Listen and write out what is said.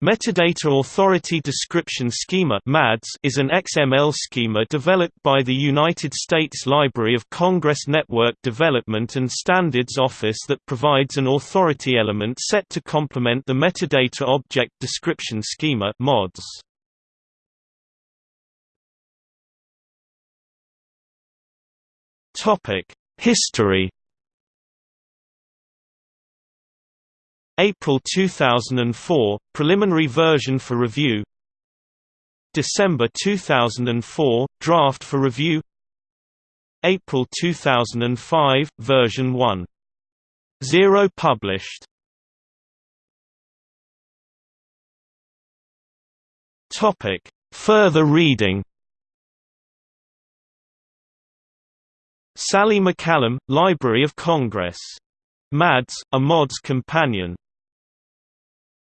Metadata Authority Description Schema is an XML schema developed by the United States Library of Congress Network Development and Standards Office that provides an authority element set to complement the Metadata Object Description Schema MODS. History April 2004 – Preliminary version for review. December 2004 – Draft for review. April 2005 – Version 1. 0 published. Further reading. Sally McCallum, Library of Congress. MADS, a MODS companion